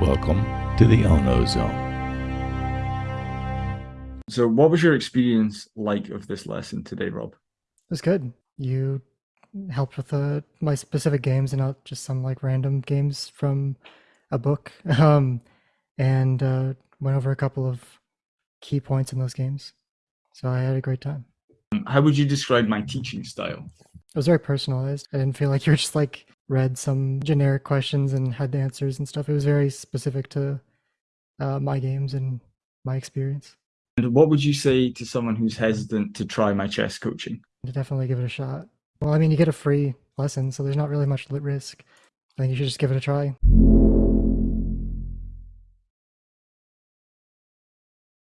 Welcome to the Ono Zone. So, what was your experience like of this lesson today, Rob? It was good. You helped with the my specific games and not just some like random games from a book. Um, and uh, went over a couple of key points in those games. So I had a great time. How would you describe my teaching style? It was very personalized. I didn't feel like you were just like read some generic questions and had the answers and stuff. It was very specific to uh, my games and my experience. And what would you say to someone who's hesitant to try my chess coaching? To definitely give it a shot. Well, I mean, you get a free lesson, so there's not really much risk. I think you should just give it a try.